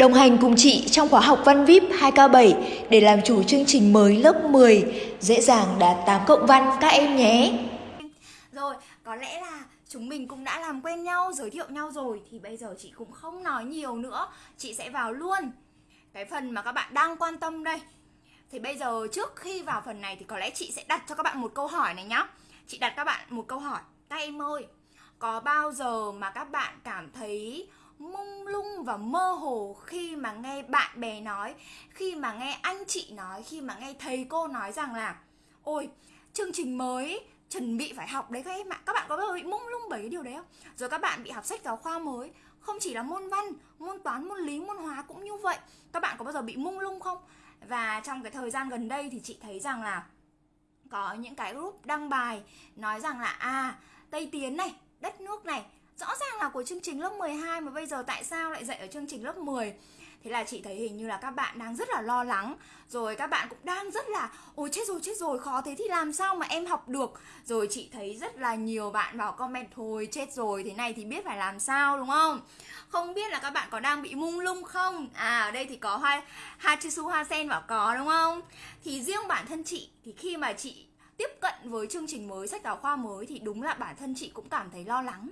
Đồng hành cùng chị trong khóa học Văn VIP 2K7 để làm chủ chương trình mới lớp 10, dễ dàng đạt 8 cộng văn các em nhé. Rồi, có lẽ là chúng mình cũng đã làm quen nhau, giới thiệu nhau rồi Thì bây giờ chị cũng không nói nhiều nữa. Chị sẽ vào luôn. Cái phần mà các bạn đang quan tâm đây. Thì bây giờ trước khi vào phần này thì có lẽ chị sẽ đặt cho các bạn một câu hỏi này nhá. Chị đặt các bạn một câu hỏi. Các em ơi, có bao giờ mà các bạn cảm thấy mông lung và mơ hồ khi mà nghe bạn bè nói, khi mà nghe anh chị nói, khi mà nghe thầy cô nói rằng là, ôi, chương trình mới, chuẩn bị phải học đấy các em ạ. Các bạn có bao giờ bị mông lung bởi cái điều đấy không? Rồi các bạn bị học sách giáo khoa mới. Không chỉ là môn văn, môn toán, môn lý, môn hóa cũng như vậy. Các bạn có bao giờ bị mông lung không? Và trong cái thời gian gần đây thì chị thấy rằng là có những cái group đăng bài nói rằng là à tây tiến này, đất nước này rõ ràng là của chương trình lớp 12 mà bây giờ tại sao lại dạy ở chương trình lớp 10 Thế là chị thấy hình như là các bạn đang rất là lo lắng. Rồi các bạn cũng đang rất là, Ôi, chết rồi chết rồi, khó thế thì làm sao mà em học được? Rồi chị thấy rất là nhiều bạn vào comment, Thôi, chết rồi, thế này thì biết phải làm sao đúng không? Không biết là các bạn có đang bị mung lung không? À ở đây thì có hoa Hachisu Hoa Sen bảo có, đúng không? Thì riêng bản thân chị, Thì khi mà chị tiếp cận với chương trình mới, sách giáo khoa mới Thì đúng là bản thân chị cũng cảm thấy lo lắng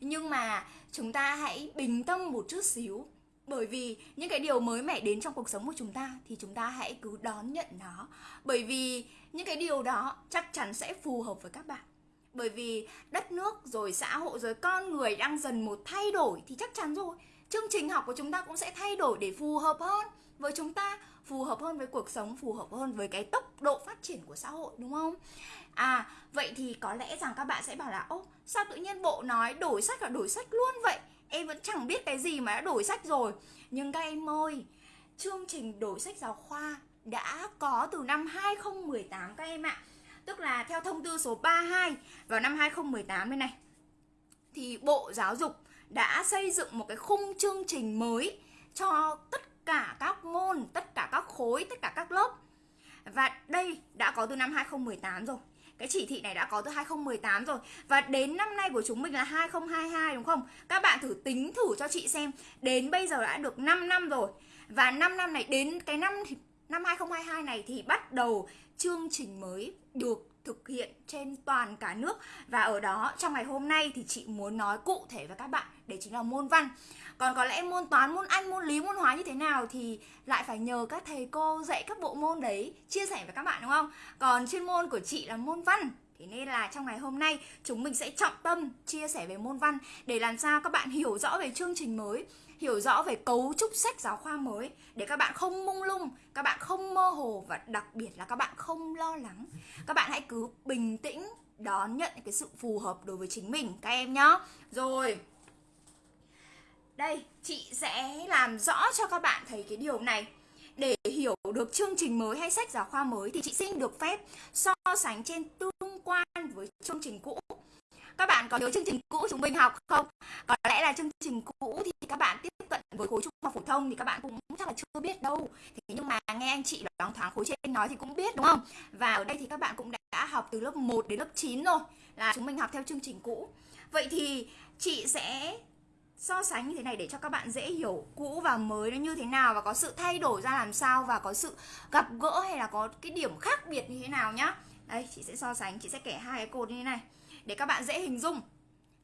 nhưng mà chúng ta hãy bình tâm một chút xíu. Bởi vì những cái điều mới mẻ đến trong cuộc sống của chúng ta thì chúng ta hãy cứ đón nhận nó. Bởi vì những cái điều đó chắc chắn sẽ phù hợp với các bạn. Bởi vì đất nước, rồi xã hội, rồi con người đang dần một thay đổi thì chắc chắn rồi. Chương trình học của chúng ta cũng sẽ thay đổi để phù hợp hơn với chúng ta phù hợp hơn với cuộc sống, phù hợp hơn với cái tốc độ phát triển của xã hội, đúng không? À vậy thì có lẽ rằng các bạn sẽ bảo là, ô, sao tự nhiên bộ nói đổi sách là đổi sách luôn vậy? Em vẫn chẳng biết cái gì mà đã đổi sách rồi. Nhưng các em ơi, chương trình đổi sách giáo khoa đã có từ năm 2018 các em ạ. Tức là theo thông tư số 32 vào năm 2018 bên này, thì Bộ Giáo dục đã xây dựng một cái khung chương trình mới cho tất cả các môn, tất cả các khối, tất cả các lớp. Và đây đã có từ năm 2018 rồi. Cái chỉ thị này đã có từ 2018 rồi Và đến năm nay của chúng mình là 2022 đúng không? Các bạn thử tính thử cho chị xem Đến bây giờ đã được 5 năm rồi Và 5 năm này đến cái năm năm 2022 này thì bắt đầu chương trình mới được thực hiện trên toàn cả nước. Và ở đó trong ngày hôm nay thì chị muốn nói cụ thể với các bạn đấy chính là môn văn. Còn có lẽ môn toán môn anh môn lý môn hóa như thế nào thì lại phải nhờ các thầy cô dạy các bộ môn đấy chia sẻ với các bạn đúng không? Còn chuyên môn của chị là môn văn. Thế nên là trong ngày hôm nay chúng mình sẽ trọng tâm chia sẻ về môn văn để làm sao các bạn hiểu rõ về chương trình mới, hiểu rõ về cấu trúc sách giáo khoa mới để các bạn không mông lung, các bạn không mơ hồ và đặc biệt là các bạn không lo lắng. Các bạn hãy cứ bình tĩnh đón nhận cái sự phù hợp đối với chính mình các em nhá. Rồi. Đây, chị sẽ làm rõ cho các bạn thấy cái điều này. Để hiểu được chương trình mới hay sách giáo khoa mới thì chị xin được phép so sánh trên tương quan với chương trình cũ. Các bạn có nhớ chương trình cũ chúng mình học không? Có lẽ là chương trình cũ thì các bạn tiếp cận với khối trung học phổ thông thì các bạn cũng chắc là chưa biết đâu. Thế nhưng mà nghe anh chị đoán thoáng khối trên nói thì cũng biết, đúng không? Và ở đây thì các bạn cũng đã học từ lớp 1 đến lớp 9 rồi, là chúng mình học theo chương trình cũ. Vậy thì chị sẽ so sánh như thế này để cho các bạn dễ hiểu cũ và mới nó như thế nào và có sự thay đổi ra làm sao và có sự gặp gỡ hay là có cái điểm khác biệt như thế nào nhá đây, chị sẽ so sánh, chị sẽ kể hai cái cột như thế này để các bạn dễ hình dung.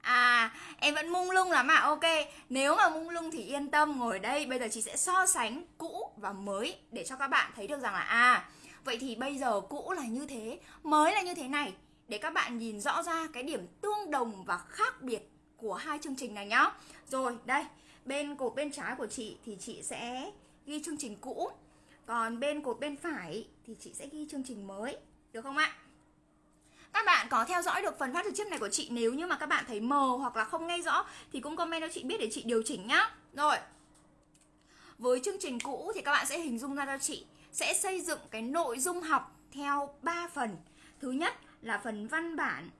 À em vẫn mung lung lắm à? Ok, Nếu mà mung lung thì yên tâm, ngồi đây, Bây giờ chị sẽ so sánh cũ và mới Để cho các bạn thấy được rằng là À vậy thì bây giờ cũ là như thế, Mới là như thế này. Để các bạn nhìn rõ ra cái điểm tương đồng và khác biệt của hai chương trình này nhá. Rồi, đây, Bên cột bên trái của chị thì chị sẽ ghi chương trình cũ. Còn bên cột bên phải thì chị sẽ ghi chương trình mới. Được không ạ? Các bạn có theo dõi được phần phát trực tiếp này của chị Nếu như mà các bạn thấy mờ hoặc là không nghe rõ Thì cũng comment cho chị biết để chị điều chỉnh nhá Rồi Với chương trình cũ thì các bạn sẽ hình dung ra cho chị Sẽ xây dựng cái nội dung học theo 3 phần Thứ nhất là phần văn bản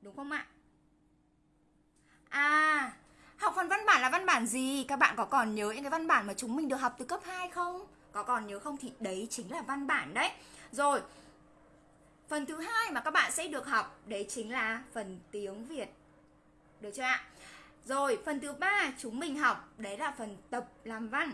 Đúng không ạ? À, học phần văn bản là văn bản gì? Các bạn có còn nhớ những cái văn bản mà chúng mình được học từ cấp 2 không? Có còn nhớ không thì đấy chính là văn bản đấy. Rồi. Phần thứ hai mà các bạn sẽ được học đấy chính là phần tiếng Việt. Được chưa ạ? Rồi, phần thứ ba chúng mình học đấy là phần tập làm văn.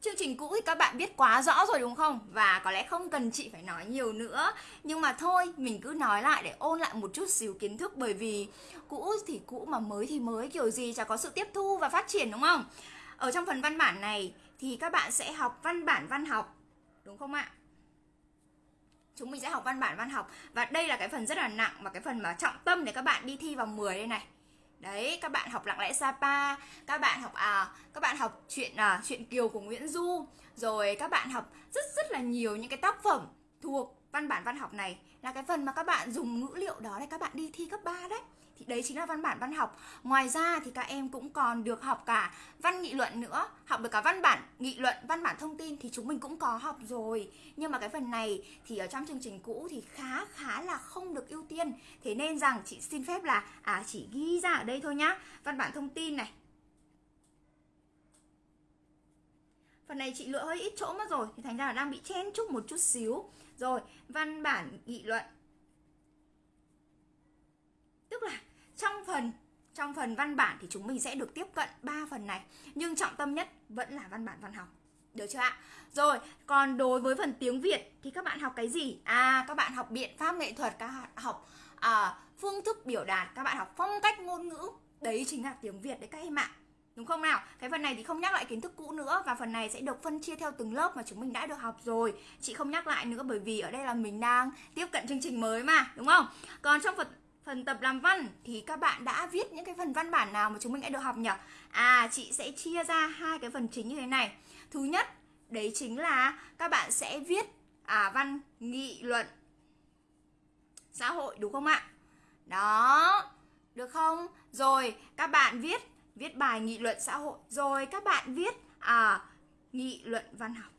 Chương trình cũ thì các bạn biết quá rõ rồi đúng không? Và có lẽ không cần chị phải nói nhiều nữa Nhưng mà thôi, mình cứ nói lại để ôn lại một chút xíu kiến thức Bởi vì cũ thì cũ mà mới thì mới kiểu gì chả có sự tiếp thu và phát triển đúng không? Ở trong phần văn bản này thì các bạn sẽ học văn bản văn học Đúng không ạ? Chúng mình sẽ học văn bản văn học. Và đây là cái phần rất là nặng Và cái phần mà trọng tâm để các bạn đi thi vào 10 đây này. Đấy, các bạn học lặng lẽ Sapa, các bạn học à, các bạn học chuyện à, chuyện Kiều của Nguyễn Du, rồi các bạn học rất rất là nhiều những cái tác phẩm thuộc văn bản văn học này. Là cái phần mà các bạn dùng ngữ liệu đó để các bạn đi thi cấp 3 đấy thì đấy chính là văn bản văn học. Ngoài ra thì các em cũng còn được học cả văn nghị luận nữa học được cả văn bản nghị luận văn bản thông tin thì chúng mình cũng có học rồi. Nhưng mà cái phần này thì ở trong chương trình cũ thì khá khá là không được ưu tiên. Thế nên rằng chị xin phép là à chỉ ghi ra ở đây thôi nhá. Văn bản thông tin này. Phần này chị lựa hơi ít chỗ mất rồi Thì thành ra là đang bị chen chúc một chút xíu. Rồi, văn bản nghị luận. Tức là trong phần trong phần văn bản thì chúng mình sẽ được tiếp cận ba phần này nhưng trọng tâm nhất vẫn là văn bản văn học. Được chưa ạ? Rồi còn đối với phần tiếng việt thì các bạn học cái gì? À các bạn học biện pháp nghệ thuật các bạn học à, phương thức biểu đạt các bạn học phong cách ngôn ngữ. Đấy chính là tiếng việt đấy các em ạ. Đúng không nào? Cái phần này thì không nhắc lại kiến thức cũ nữa Và phần này sẽ được phân chia theo từng lớp mà chúng mình đã được học rồi. Chị không nhắc lại nữa bởi vì ở đây là mình đang tiếp cận chương trình mới mà Đúng không? Còn trong phần phần tập làm văn thì các bạn đã viết những cái phần văn bản nào mà chúng mình đã được học nhỉ? À, chị sẽ chia ra hai cái phần chính như thế này. Thứ nhất, đấy chính là các bạn sẽ viết à văn nghị luận xã hội đúng không ạ? Đó. Được không? Rồi, các bạn viết viết bài nghị luận xã hội. Rồi các bạn viết à nghị luận văn học.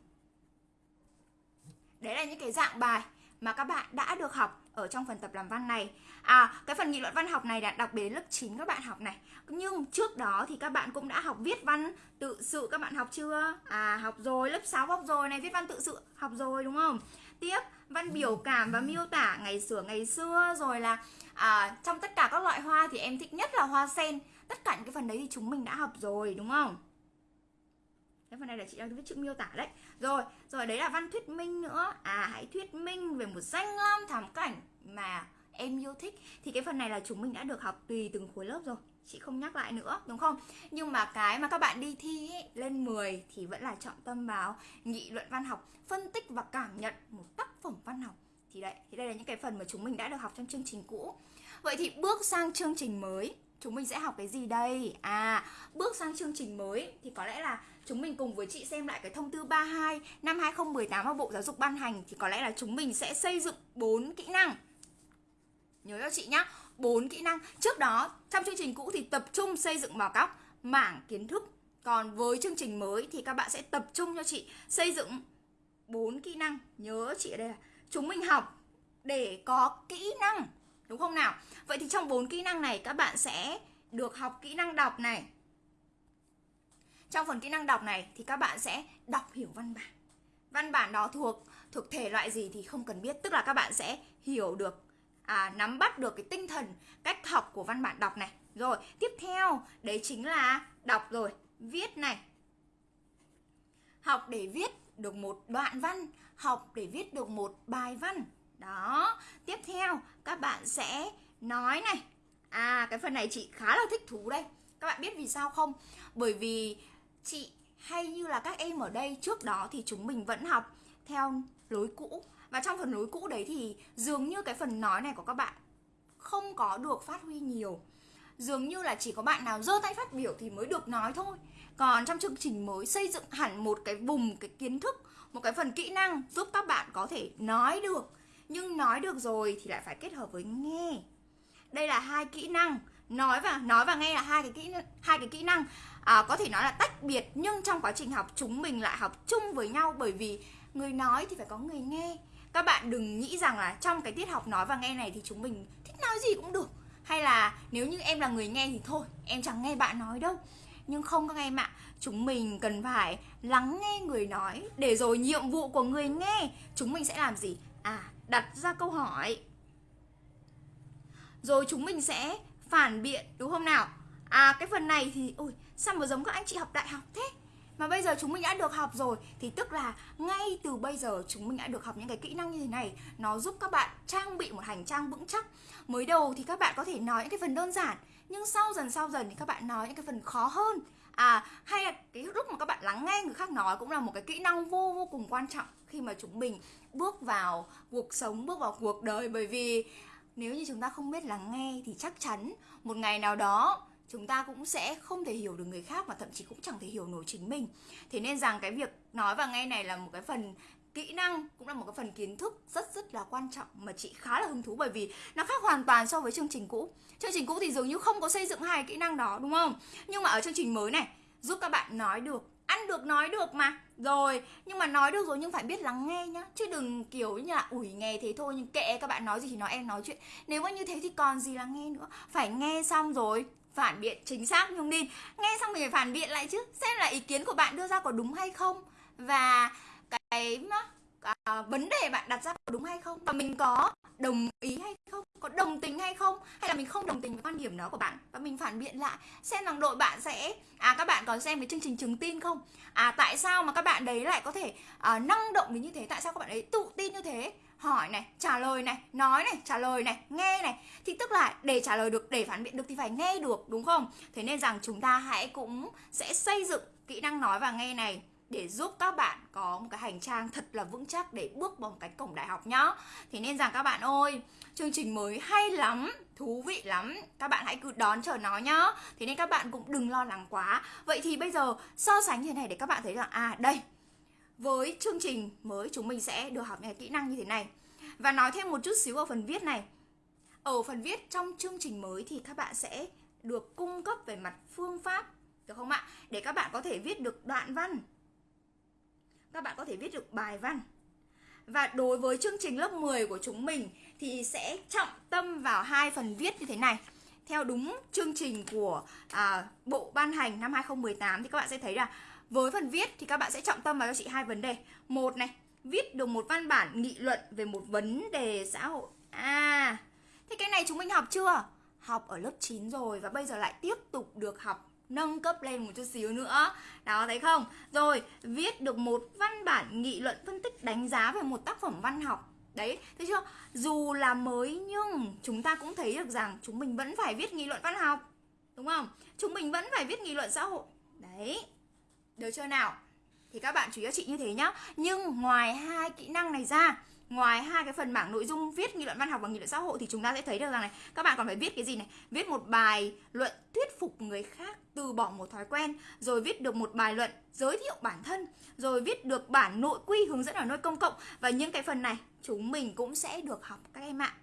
Đấy là những cái dạng bài mà các bạn đã được học ở trong phần tập làm văn này À cái phần nghị luận văn học này đã đặc biệt lớp 9 các bạn học này Nhưng trước đó thì các bạn cũng đã học viết văn tự sự các bạn học chưa? À học rồi, lớp 6 học rồi này, viết văn tự sự học rồi đúng không? Tiếp văn biểu cảm và miêu tả ngày xưa ngày xưa rồi là à, trong tất cả các loại hoa thì em thích nhất là hoa sen tất cả những cái phần đấy thì chúng mình đã học rồi đúng không cái phần này là chị đang viết chữ miêu tả đấy. Rồi rồi đấy là văn thuyết minh nữa. À hãy thuyết minh về một danh lam thắng cảnh mà em yêu thích. Thì cái phần này là chúng mình đã được học tùy từng khối lớp rồi. Chị không nhắc lại nữa đúng không? Nhưng mà cái mà các bạn đi thi ấy, lên 10 thì vẫn là trọng tâm vào nghị luận văn học phân tích và cảm nhận một tác phẩm văn học. Thì đấy thì đây là những cái phần mà chúng mình đã được học trong chương trình cũ. Vậy thì bước sang chương trình mới chúng mình sẽ học cái gì đây? À bước sang chương trình mới thì có lẽ là chúng mình cùng với chị xem lại cái thông tư 32 năm 2018 mà Bộ Giáo dục ban hành thì có lẽ là chúng mình sẽ xây dựng 4 kỹ năng. Nhớ cho chị nhá, bốn kỹ năng. Trước đó, trong chương trình cũ thì tập trung xây dựng vào các mảng kiến thức. Còn với chương trình mới thì các bạn sẽ tập trung cho chị xây dựng bốn kỹ năng. Nhớ chị ở đây là chúng mình học để có kỹ năng đúng không nào? Vậy thì trong bốn kỹ năng này các bạn sẽ được học kỹ năng đọc này. Trong phần kỹ năng đọc này thì các bạn sẽ đọc hiểu văn bản. Văn bản đó thuộc thuộc thể loại gì thì không cần biết. Tức là các bạn sẽ hiểu được à, nắm bắt được cái tinh thần cách học của văn bản đọc này. Rồi tiếp theo đấy chính là đọc rồi viết này. Học để viết được một đoạn văn học để viết được một bài văn đó, tiếp theo, các bạn sẽ nói này. À cái phần này chị khá là thích thú đây. Các bạn biết vì sao không? Bởi vì chị hay như là các em ở đây, trước đó thì chúng mình vẫn học theo lối cũ. Và trong phần lối cũ đấy thì dường như cái phần nói này của các bạn không có được phát huy nhiều. Dường như là chỉ có bạn nào giơ tay phát biểu thì mới được nói thôi. Còn trong chương trình mới xây dựng hẳn một cái vùng, cái kiến thức, một cái phần kỹ năng giúp các bạn có thể nói được nhưng nói được rồi thì lại phải kết hợp với nghe. Đây là hai kỹ năng. Nói và nói và nghe là hai cái kỹ hai cái kỹ năng. À, có thể nói là tách biệt nhưng trong quá trình học chúng mình lại học chung với nhau bởi vì người nói thì phải có người nghe. Các bạn đừng nghĩ rằng là trong cái tiết học nói và nghe này thì chúng mình thích nói gì cũng được. Hay là nếu như em là người nghe thì thôi em chẳng nghe bạn nói đâu. Nhưng không các em ạ chúng mình cần phải lắng nghe người nói. Để rồi nhiệm vụ của người nghe chúng mình sẽ làm gì? À đặt ra câu hỏi. Rồi chúng mình sẽ phản biện, đúng không nào? À cái phần này thì ui sao mà giống các anh chị học đại học thế? Mà bây giờ chúng mình đã được học rồi, thì tức là ngay từ bây giờ chúng mình đã được học những cái kỹ năng như thế này, nó giúp các bạn trang bị một hành trang vững chắc. Mới đầu thì các bạn có thể nói những cái phần đơn giản, nhưng sau dần sau dần thì các bạn nói những cái phần khó hơn à hay là cái lúc mà các bạn lắng nghe người khác nói cũng là một cái kỹ năng vô vô cùng quan trọng khi mà chúng mình bước vào cuộc sống, bước vào cuộc đời. Bởi vì nếu như chúng ta không biết lắng nghe thì chắc chắn một ngày nào đó chúng ta cũng sẽ không thể hiểu được người khác và thậm chí cũng chẳng thể hiểu nổi chính mình. Thế nên rằng cái việc nói và nghe này là một cái phần kỹ năng cũng là một cái phần kiến thức rất rất là quan trọng mà chị khá là hứng thú bởi vì nó khác hoàn toàn so với chương trình cũ. Chương trình cũ thì dường như không có xây dựng hai kỹ năng đó, đúng không? Nhưng mà ở chương trình mới này, giúp các bạn nói được, ăn được, nói được mà. Rồi, nhưng mà nói được rồi nhưng phải biết lắng nghe nhá. Chứ đừng kiểu như là ủi nghe thế thôi, nhưng kệ các bạn nói gì thì nói em nói chuyện. Nếu mà như thế thì còn gì là nghe nữa. Phải nghe xong rồi, phản biện chính xác nhung đi. Nghe xong mình phải phản biện lại chứ, xem là ý kiến của bạn đưa ra có đúng hay không. Và cái à, vấn đề bạn đặt ra có đúng hay không? Và mình có đồng ý hay không? Có đồng tình hay không? Hay là mình không đồng tình với quan điểm đó của bạn? Và mình phản biện lại xem rằng đội bạn sẽ à các bạn có xem cái chương trình chứng tin không? À tại sao mà các bạn đấy lại có thể à, năng động đến như thế? Tại sao các bạn ấy tự tin như thế? Hỏi này trả lời này nói này trả lời này nghe này. Thì tức là để trả lời được để phản biện được thì phải nghe được đúng không? Thế nên rằng chúng ta hãy cũng sẽ xây dựng kỹ năng nói và nghe này để giúp các bạn có một cái hành trang thật là vững chắc để bước vào một cái cổng đại học nhá. Thế nên rằng các bạn ơi, chương trình mới hay lắm, thú vị lắm. Các bạn hãy cứ đón chờ nó nhá. Thế nên các bạn cũng đừng lo lắng quá. Vậy thì bây giờ so sánh như thế này để các bạn thấy rằng À đây, với chương trình mới chúng mình sẽ được học những kỹ năng như thế này. Và nói thêm một chút xíu ở phần viết này. Ở phần viết trong chương trình mới thì các bạn sẽ được cung cấp về mặt phương pháp được không ạ? Để các bạn có thể viết được đoạn văn các bạn có thể viết được bài văn. Và đối với chương trình lớp 10 của chúng mình thì sẽ trọng tâm vào hai phần viết như thế này. Theo đúng chương trình của à, bộ ban hành năm 2018 thì các bạn sẽ thấy là với phần viết thì các bạn sẽ trọng tâm vào cho chị hai vấn đề. Một này viết được một văn bản nghị luận về một vấn đề xã hội. À thế cái này chúng mình học chưa? Học ở lớp 9 rồi và bây giờ lại tiếp tục được học nâng cấp lên một chút xíu nữa. Đó, thấy không? Rồi, viết được một văn bản nghị luận phân tích đánh giá về một tác phẩm văn học. Đấy, thấy chưa? Dù là mới nhưng chúng ta cũng thấy được rằng chúng mình vẫn phải viết nghị luận văn học. Đúng không? Chúng mình vẫn phải viết nghị luận xã hội. Đấy. Được chưa nào? Thì các bạn chú ý cho chị như thế nhá. Nhưng ngoài hai kỹ năng này ra ngoài hai cái phần mảng nội dung viết nghị luận văn học và nghị luận xã hội thì chúng ta sẽ thấy được rằng này, các bạn còn phải viết cái gì này? Viết một bài luận thuyết phục người khác từ bỏ một thói quen, rồi viết được một bài luận giới thiệu bản thân, rồi viết được bản nội quy hướng dẫn ở nơi công cộng. Và những cái phần này chúng mình cũng sẽ được học các em ạ.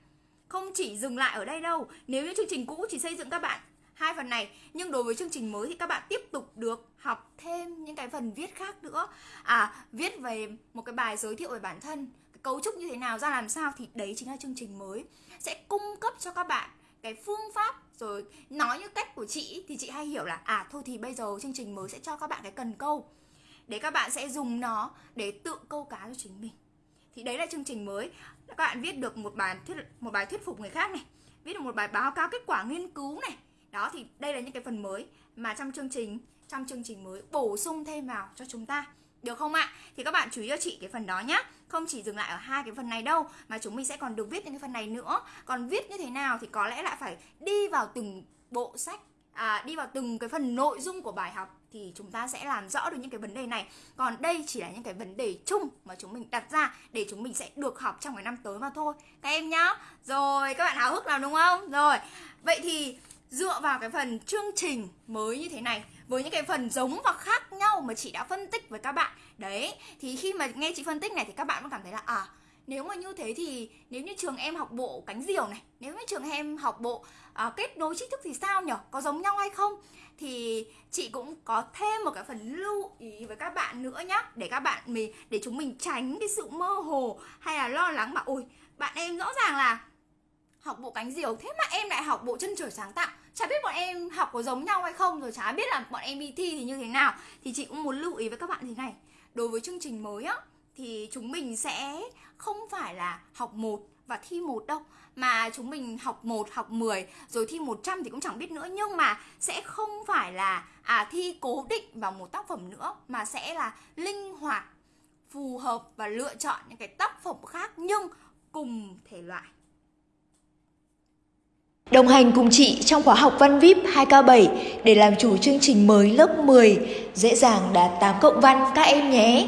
Không chỉ dừng lại ở đây đâu, nếu như chương trình cũ chỉ xây dựng các bạn hai phần này, nhưng đối với chương trình mới thì các bạn tiếp tục được học thêm những cái phần viết khác nữa. À viết về một cái bài giới thiệu về bản thân cấu trúc như thế nào, ra làm sao thì đấy chính là chương trình mới. Sẽ cung cấp cho các bạn cái phương pháp rồi nói như cách của chị thì chị hay hiểu là à thôi thì bây giờ chương trình mới sẽ cho các bạn cái cần câu để các bạn sẽ dùng nó để tự câu cá cho chính mình. Thì đấy là chương trình mới. Các bạn viết được một bài thuyết, một bài thuyết phục người khác này, viết được một bài báo cáo kết quả nghiên cứu này. Đó, thì đây là những cái phần mới mà trong chương trình, trong chương trình mới bổ sung thêm vào cho chúng ta được không ạ? Thì các bạn chú ý cho chị cái phần đó nhé. Không chỉ dừng lại ở hai cái phần này đâu Mà chúng mình sẽ còn được viết những cái phần này nữa Còn viết như thế nào thì có lẽ lại phải đi vào từng bộ sách à, Đi vào từng cái phần nội dung của bài học Thì chúng ta sẽ làm rõ được những cái vấn đề này Còn đây chỉ là những cái vấn đề chung mà chúng mình đặt ra Để chúng mình sẽ được học trong cái năm tới mà thôi Các em nhá Rồi các bạn háo hức nào đúng không? Rồi Vậy thì dựa vào cái phần chương trình mới như thế này với những cái phần giống và khác nhau mà chị đã phân tích với các bạn. Đấy thì khi mà nghe chị phân tích này thì các bạn cũng cảm thấy là à nếu mà như thế thì nếu như trường em học bộ cánh diều này nếu như trường em học bộ à, kết nối tri thức thì sao nhở? Có giống nhau hay không? Thì chị cũng có thêm một cái phần lưu ý với các bạn nữa nhá để các bạn mình để chúng mình tránh cái sự mơ hồ hay là lo lắng mà ôi bạn em rõ ràng là học bộ cánh diều thế mà em lại học bộ chân trời sáng tạo chả biết bọn em học có giống nhau hay không rồi chả biết là bọn em đi thi thì như thế nào. Thì chị cũng muốn lưu ý với các bạn thế này. Đối với chương trình mới á thì chúng mình sẽ không phải là học một và thi một đâu mà chúng mình học 1, học 10 rồi thi 100 thì cũng chẳng biết nữa. Nhưng mà sẽ không phải là à thi cố định vào một tác phẩm nữa mà sẽ là linh hoạt phù hợp và lựa chọn những cái tác phẩm khác nhưng cùng thể loại. Đồng hành cùng chị trong khóa học Văn VIP 2K7 để làm chủ chương trình mới lớp 10, dễ dàng đạt 8 cộng văn các em nhé.